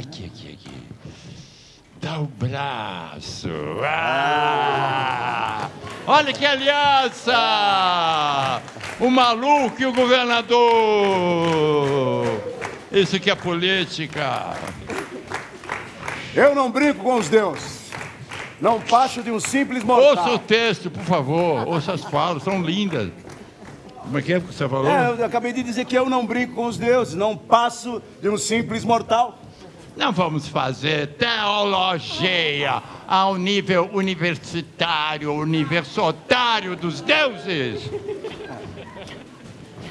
Aqui, aqui, aqui. Dá o braço. Ah! Olha que aliança! O maluco e o governador. Isso que é política. Eu não brinco com os deuses. Não passo de um simples mortal. Ouça o texto, por favor. Ouça as falas, são lindas. Como é que é que você falou? É, eu acabei de dizer que eu não brinco com os deuses. Não passo de um simples mortal. Não vamos fazer teologia ao nível universitário, universitário dos deuses.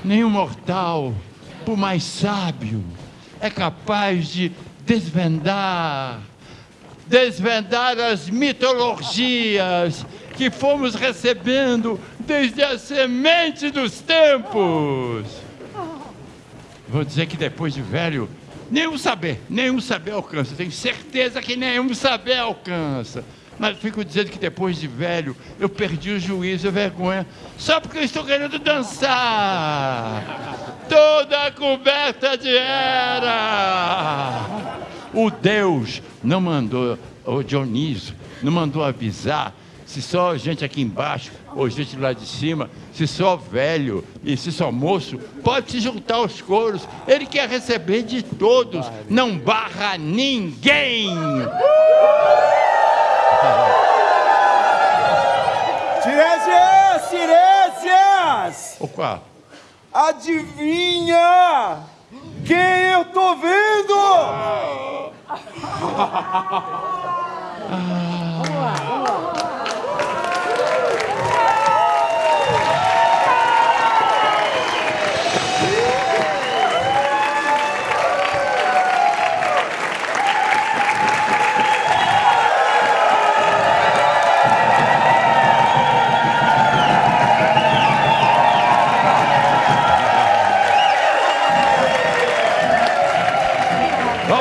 Nenhum mortal, por mais sábio, é capaz de desvendar, desvendar as mitologias que fomos recebendo desde a semente dos tempos. Vou dizer que depois de velho, nenhum saber, nenhum saber alcança. Tenho certeza que nenhum saber alcança. Mas fico dizendo que depois de velho, eu perdi o juízo a vergonha, só porque eu estou querendo dançar. Toda coberta de era. O Deus não mandou, o Dionísio, não mandou avisar se só gente aqui embaixo ou gente lá de cima, se só velho e se só moço, pode se juntar aos coros. Ele quer receber de todos, não barra ninguém. Tiresias! Tiresias! O qual? Adivinha quem eu tô vendo? Olha o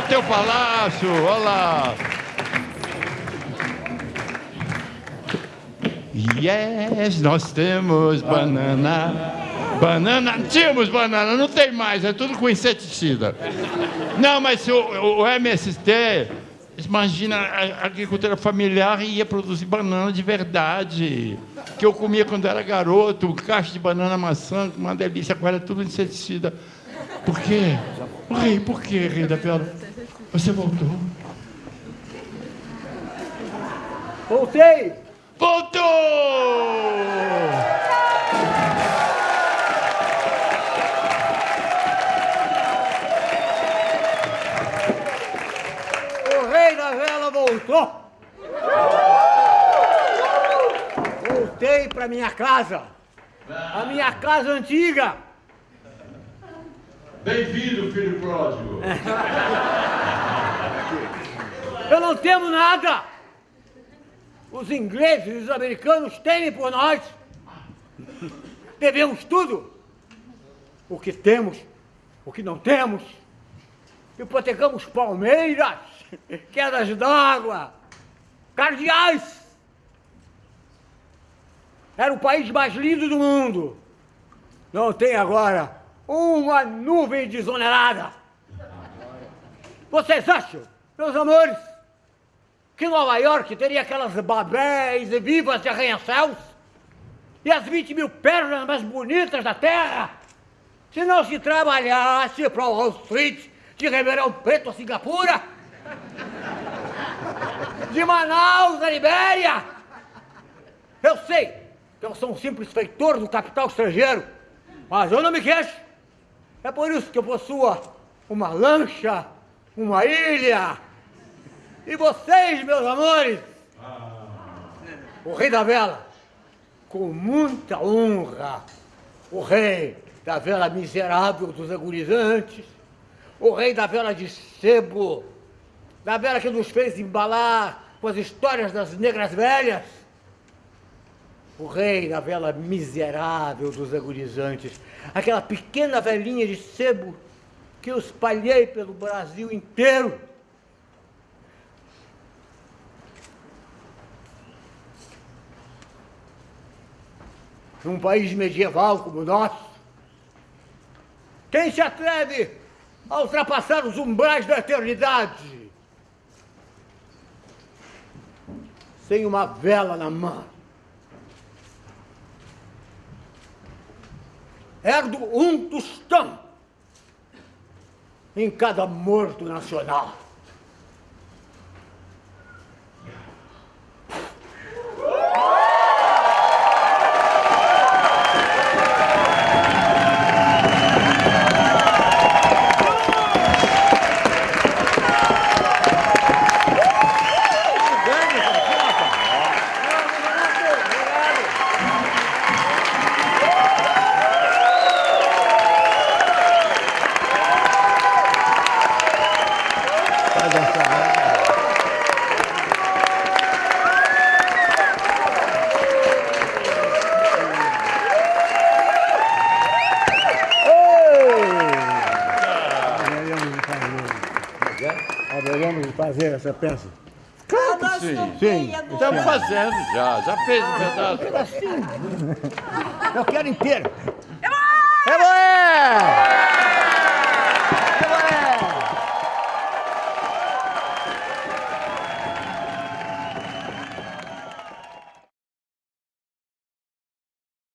teu palácio, olha lá. Yes, nós temos banana. Banana, tínhamos banana, não tem mais, é tudo com inseticida. Não, mas o, o MST, imagina, a agricultura familiar ia produzir banana de verdade. Que eu comia quando era garoto, caixa de banana maçã, uma delícia, agora é tudo inseticida. Por quê? Rei, por quê, Rei da? Você voltou? Voltei! Voltou! O rei da vela voltou! Voltei para minha casa! A minha casa antiga! Bem-vindo, filho pródigo. Eu não temo nada! Os ingleses e os americanos temem por nós! Devemos tudo! O que temos, o que não temos! Hipotecamos palmeiras, quedas d'água, cardeais! Era o país mais lindo do mundo! Não tem agora uma nuvem desonerada! Vocês acham, meus amores, que Nova York teria aquelas babéis vivas de arranha-céus? E as 20 mil pernas mais bonitas da Terra? Se não se trabalhasse para Wall Street, de Ribeirão Preto a Singapura? De Manaus a Libéria? Eu sei que eu sou um simples feitor do capital estrangeiro, mas eu não me queixo. É por isso que eu possuo uma lancha, uma ilha. E vocês, meus amores, o rei da vela, com muita honra, o rei da vela miserável dos agonizantes, o rei da vela de sebo, da vela que nos fez embalar com as histórias das negras velhas, o rei da vela miserável dos agonizantes, aquela pequena velhinha de sebo que eu espalhei pelo Brasil inteiro. Num país medieval como o nosso, quem se atreve a ultrapassar os umbrais da eternidade. Sem uma vela na mão. Ergo um tostão em cada morto nacional. De fazer essa peça. Claro que sim. Sim. Estamos fazendo já, já fez um pedaço. Eu quero inteiro.